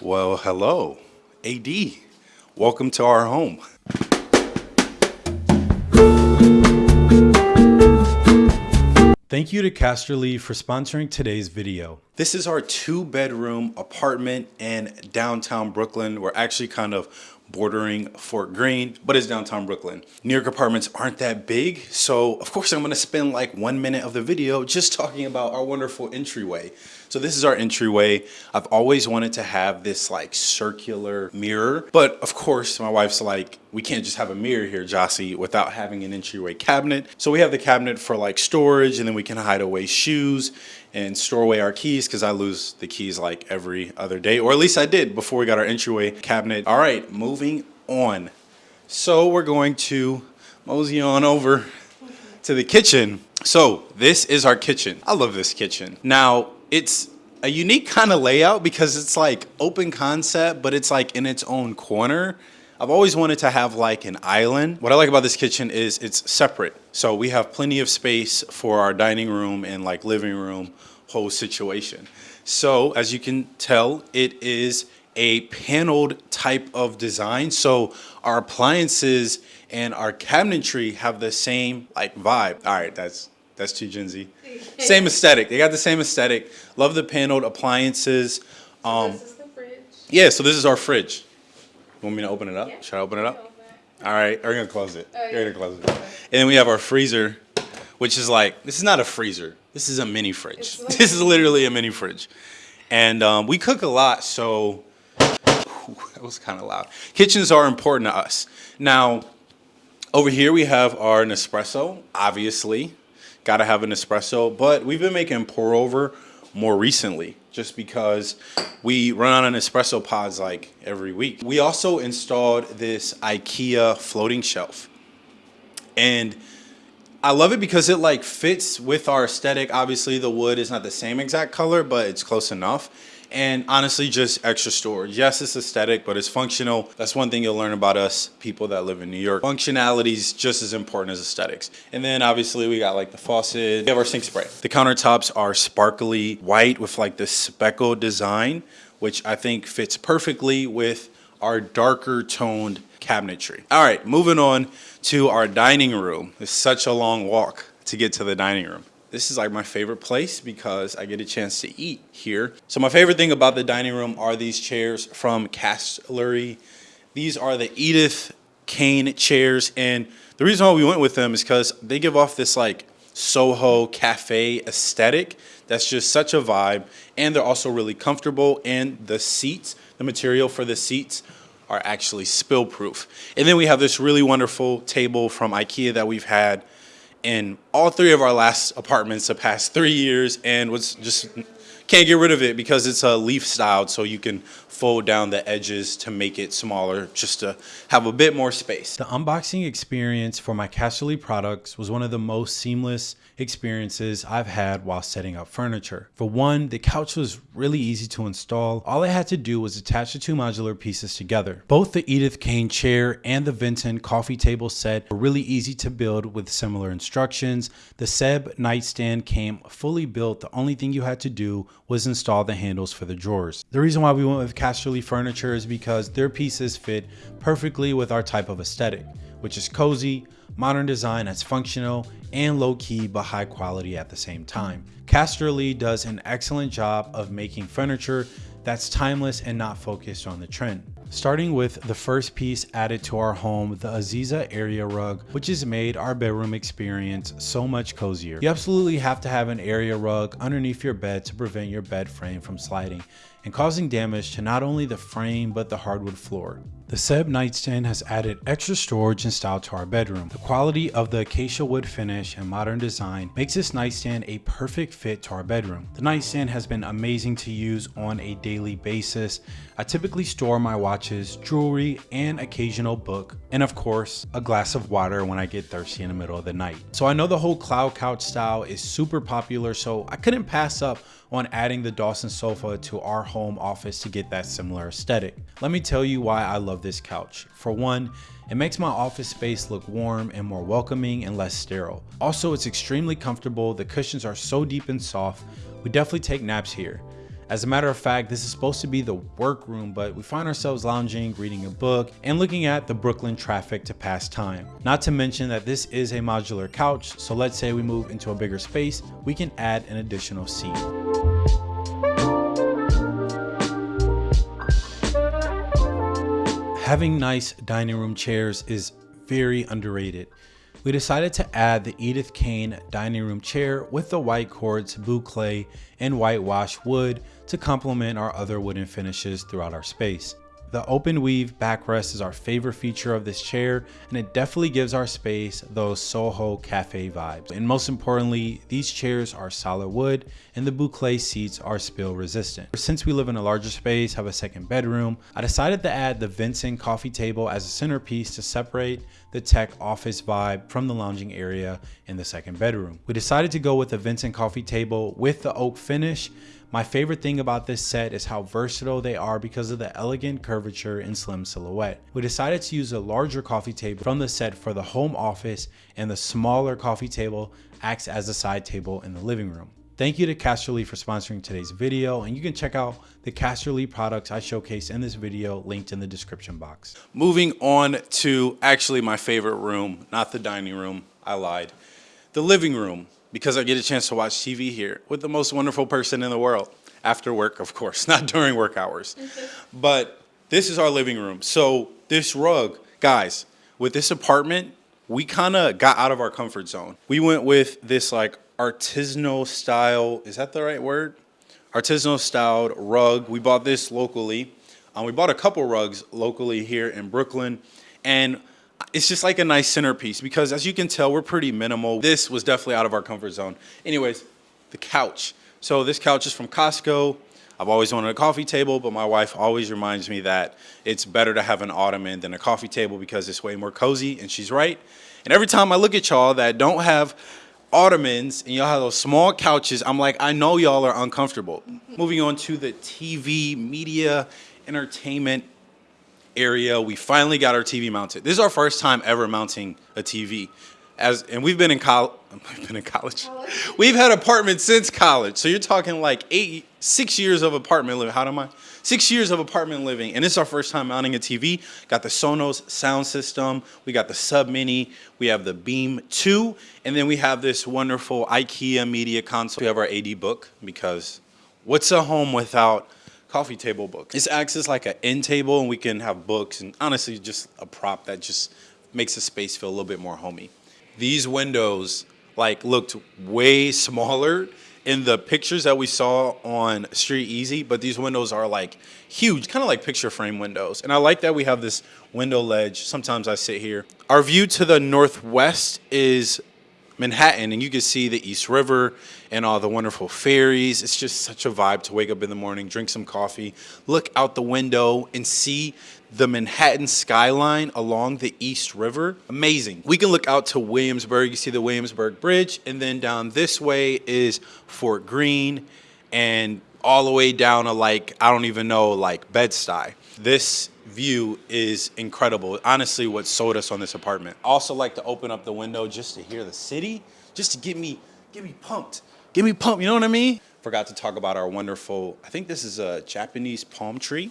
Well, hello, AD. Welcome to our home. Thank you to Castlery for sponsoring today's video. This is our two bedroom apartment in downtown Brooklyn. We're actually kind of bordering Fort Greene, but it's downtown Brooklyn. New York apartments aren't that big, so of course I'm gonna spend like one minute of the video just talking about our wonderful entryway. So this is our entryway. I've always wanted to have this like circular mirror, but of course my wife's like, we can't just have a mirror here, Jossie, without having an entryway cabinet. So we have the cabinet for like storage and then we can hide away shoes and store away our keys because I lose the keys like every other day, or at least I did before we got our entryway cabinet. All right, moving on. So we're going to mosey on over to the kitchen. So this is our kitchen. I love this kitchen. Now it's a unique kind of layout because it's like open concept, but it's like in its own corner. I've always wanted to have like an island. What I like about this kitchen is it's separate. So we have plenty of space for our dining room and like living room whole situation. So as you can tell, it is a paneled type of design. So our appliances and our cabinetry have the same like vibe. All right, that's that's too Gen Z. same aesthetic. They got the same aesthetic. Love the paneled appliances. Um, this is the fridge. Yeah, so this is our fridge. You want me to open it up? Yeah. Should I open it up? All right, we're gonna close it. Oh, yeah. We're gonna close it. Okay. And then we have our freezer, which is like, this is not a freezer. This is a mini fridge. Like this is literally a mini fridge. And um, we cook a lot, so that was kind of loud. Kitchens are important to us. Now, over here we have our Nespresso, obviously. Gotta have an espresso, but we've been making pour over more recently just because we run on an espresso pods like every week. We also installed this IKEA floating shelf. And I love it because it like fits with our aesthetic. Obviously the wood is not the same exact color, but it's close enough and honestly just extra storage. Yes, it's aesthetic, but it's functional. That's one thing you'll learn about us people that live in New York. Functionality is just as important as aesthetics. And then obviously we got like the faucet, we have our sink spray. The countertops are sparkly white with like this speckled design, which I think fits perfectly with our darker toned cabinetry. All right, moving on to our dining room. It's such a long walk to get to the dining room. This is like my favorite place because I get a chance to eat here. So my favorite thing about the dining room are these chairs from Castlery. These are the Edith Kane chairs. And the reason why we went with them is because they give off this like Soho cafe aesthetic. That's just such a vibe. And they're also really comfortable. And the seats, the material for the seats are actually spill proof. And then we have this really wonderful table from Ikea that we've had in all three of our last apartments the past three years and was just can't get rid of it because it's a leaf styled so you can fold down the edges to make it smaller just to have a bit more space. The unboxing experience for my Castlery products was one of the most seamless experiences I've had while setting up furniture. For one, the couch was really easy to install. All I had to do was attach the two modular pieces together. Both the Edith Kane chair and the Vincent coffee table set were really easy to build with similar instructions. The Seb nightstand came fully built. The only thing you had to do was install the handles for the drawers. The reason why we went with Castlery furniture is because their pieces fit perfectly with our type of aesthetic, which is cozy, modern design that's functional, and low-key but high quality at the same time. Castlery does an excellent job of making furniture that's timeless and not focused on the trend. Starting with the first piece added to our home, the Aziza area rug, which has made our bedroom experience so much cozier. You absolutely have to have an area rug underneath your bed to prevent your bed frame from sliding and causing damage to not only the frame but the hardwood floor. The Seb nightstand has added extra storage and style to our bedroom. The quality of the acacia wood finish and modern design makes this nightstand a perfect fit to our bedroom. The nightstand has been amazing to use on a daily basis. I typically store my watches, jewelry, and occasional book, and of course, a glass of water when I get thirsty in the middle of the night. So I know the whole cloud couch style is super popular, so I couldn't pass up on adding the Dawson sofa to our home office to get that similar aesthetic. Let me tell you why I love this couch. For one, it makes my office space look warm and more welcoming and less sterile. Also, it's extremely comfortable. The cushions are so deep and soft. We definitely take naps here. As a matter of fact, this is supposed to be the workroom, but we find ourselves lounging, reading a book, and looking at the Brooklyn traffic to pass time. Not to mention that this is a modular couch, so let's say we move into a bigger space, we can add an additional seat. Having nice dining room chairs is very underrated. We decided to add the Edith Kane dining room chair with the white quartz boucle and whitewash wood to complement our other wooden finishes throughout our space. The open weave backrest is our favorite feature of this chair and it definitely gives our space those Soho cafe vibes. And most importantly, these chairs are solid wood and the boucle seats are spill resistant. Since we live in a larger space, have a second bedroom, I decided to add the Vincent coffee table as a centerpiece to separate the tech office vibe from the lounging area in the second bedroom. We decided to go with the Vincent coffee table with the oak finish my favorite thing about this set is how versatile they are because of the elegant curvature and slim silhouette. We decided to use a larger coffee table from the set for the home office and the smaller coffee table acts as a side table in the living room. Thank you to Castlery for sponsoring today's video and you can check out the Castlery products I showcase in this video linked in the description box. Moving on to actually my favorite room, not the dining room, I lied. The living room because I get a chance to watch TV here with the most wonderful person in the world. After work, of course, not during work hours. but this is our living room. So this rug, guys, with this apartment, we kind of got out of our comfort zone. We went with this like artisanal style, is that the right word? Artisanal styled rug. We bought this locally. Um, we bought a couple rugs locally here in Brooklyn. And it's just like a nice centerpiece because as you can tell, we're pretty minimal. This was definitely out of our comfort zone. Anyways, the couch. So this couch is from Costco. I've always wanted a coffee table, but my wife always reminds me that it's better to have an ottoman than a coffee table because it's way more cozy, and she's right. And every time I look at y'all that don't have ottomans and y'all have those small couches, I'm like, I know y'all are uncomfortable. Moving on to the TV, media, entertainment area. We finally got our TV mounted. This is our first time ever mounting a TV. As, and we've been in college, we've been in college. We've had apartments since college. So you're talking like eight, six years of apartment living. How am I? Six years of apartment living. And this is our first time mounting a TV. Got the Sonos sound system. We got the Sub Mini. We have the Beam 2. And then we have this wonderful IKEA media console. We have our AD book because what's a home without coffee table book. This acts as like an end table and we can have books and honestly just a prop that just makes the space feel a little bit more homey. These windows like looked way smaller in the pictures that we saw on Street Easy, but these windows are like huge, kind of like picture frame windows. And I like that we have this window ledge. Sometimes I sit here. Our view to the northwest is Manhattan and you can see the East River and all the wonderful ferries. It's just such a vibe to wake up in the morning, drink some coffee, look out the window and see the Manhattan skyline along the East River. Amazing. We can look out to Williamsburg. You see the Williamsburg Bridge and then down this way is Fort Greene and all the way down to like, I don't even know, like Bed-Stuy. This view is incredible. Honestly, what sold us on this apartment. Also like to open up the window just to hear the city, just to get me, get me pumped. Get me pumped, you know what I mean? Forgot to talk about our wonderful, I think this is a Japanese palm tree.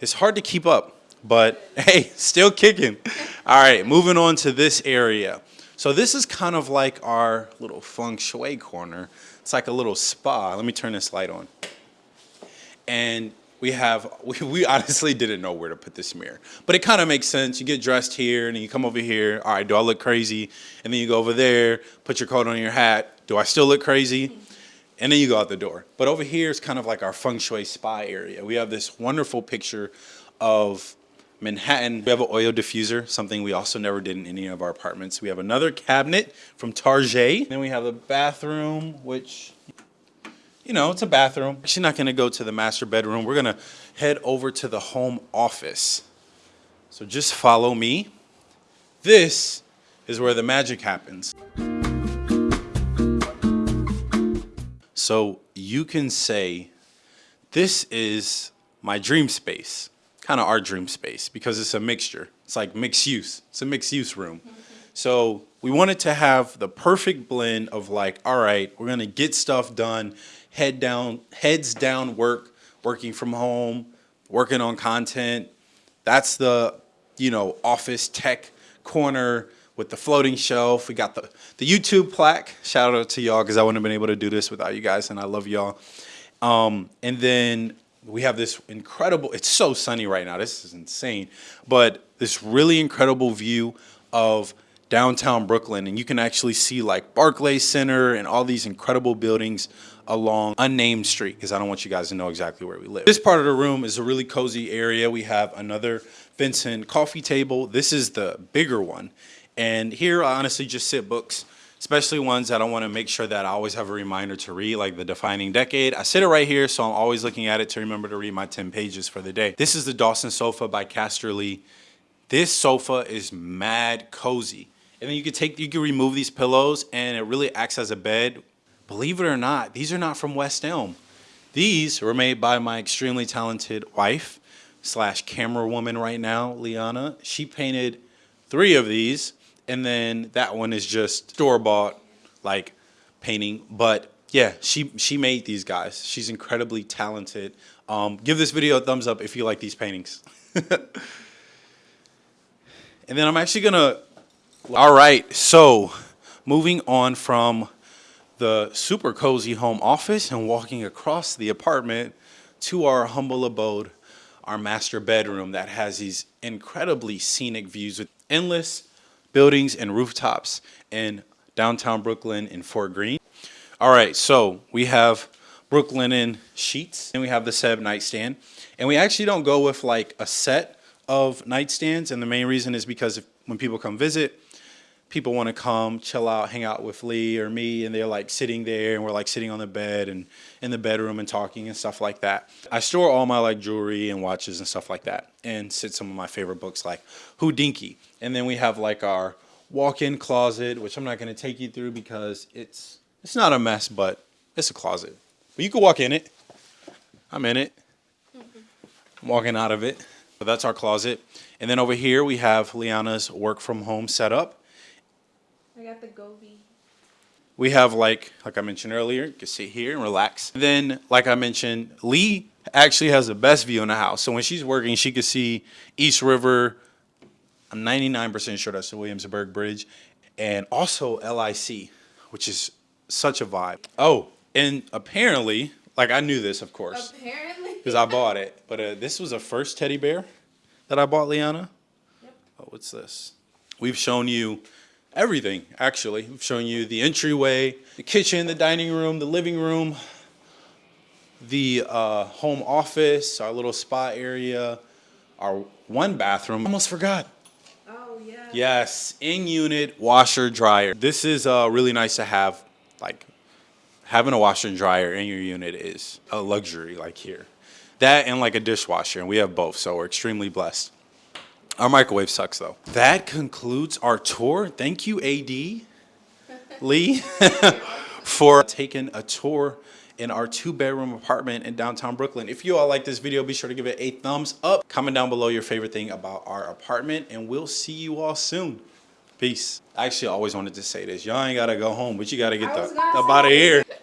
It's hard to keep up, but hey, still kicking. All right, moving on to this area. So this is kind of like our little feng shui corner. It's like a little spa. Let me turn this light on. And we have, we, we honestly didn't know where to put this mirror. But it kind of makes sense. You get dressed here and then you come over here. All right, do I look crazy? And then you go over there, put your coat on your hat. Do I still look crazy? And then you go out the door. But over here is kind of like our feng shui spa area. We have this wonderful picture of Manhattan. We have an oil diffuser, something we also never did in any of our apartments. We have another cabinet from Target. Then we have the bathroom, which you know, it's a bathroom. Actually not gonna go to the master bedroom. We're gonna head over to the home office. So just follow me. This is where the magic happens. So you can say, this is my dream space, kind of our dream space because it's a mixture. It's like mixed use. It's a mixed use room. So we wanted to have the perfect blend of like, all right, we're gonna get stuff done, head down, heads down work, working from home, working on content. That's the, you know, office tech corner with the floating shelf. We got the, the YouTube plaque. Shout out to y'all because I wouldn't have been able to do this without you guys, and I love y'all. Um, and then we have this incredible, it's so sunny right now. This is insane. But this really incredible view of downtown Brooklyn. And you can actually see like Barclays Center and all these incredible buildings along unnamed street because I don't want you guys to know exactly where we live. This part of the room is a really cozy area. We have another Vincent coffee table. This is the bigger one. And here I honestly just sit books, especially ones that I want to make sure that I always have a reminder to read, like the defining decade. I sit it right here, so I'm always looking at it to remember to read my 10 pages for the day. This is the Dawson sofa by Castlery. This sofa is mad cozy. And you could take, you could remove these pillows and it really acts as a bed. Believe it or not, these are not from West Elm. These were made by my extremely talented wife slash camera woman right now, Liana. She painted three of these and then that one is just store bought like painting. But yeah, she she made these guys. She's incredibly talented. Um, give this video a thumbs up if you like these paintings. and then I'm actually gonna. All right, so moving on from the super cozy home office and walking across the apartment to our humble abode, our master bedroom that has these incredibly scenic views with endless buildings and rooftops in downtown Brooklyn in Fort Greene. All right, so we have Brooklinen sheets and we have the Seb nightstand. And we actually don't go with like a set of nightstands. And the main reason is because if, when people come visit, people want to come chill out, hang out with Lee or me, and they're like sitting there and we're like sitting on the bed and in the bedroom and talking and stuff like that. I store all my like jewelry and watches and stuff like that and sit some of my favorite books like Hodinkee. And then we have like our walk-in closet, which I'm not going to take you through because it's it's not a mess, but it's a closet. But you can walk in it. I'm in it. I'm walking out of it. So that's our closet. And then over here we have Liana's work from home setup. Got the Gobi. We have like, like I mentioned earlier, you can sit here and relax. Then, like I mentioned, Lee actually has the best view in the house. So when she's working, she can see East River. I'm 99% sure that's the Williamsburg Bridge. And also LIC, which is such a vibe. Oh, and apparently, like I knew this, of course. Apparently. Because I bought it. But uh, this was a first teddy bear that I bought Liana. Yep. Oh, what's this? We've shown you everything, actually. We've shown you the entryway, the kitchen, the dining room, the living room, the uh, home office, our little spa area, our one bathroom. Almost forgot. Oh yeah. Yes, in-unit washer dryer. This is uh, really nice to have. Like having a washer and dryer in your unit is a luxury. Like here, that and like a dishwasher, and we have both, so we're extremely blessed. Our microwave sucks though. That concludes our tour. Thank you, AD Lee, for taking a tour in our two bedroom apartment in downtown Brooklyn. If you all like this video, be sure to give it a thumbs up. Comment down below your favorite thing about our apartment and we'll see you all soon. Peace. I actually always wanted to say this. Y'all ain't gotta go home, but you gotta get the gonna up out of here.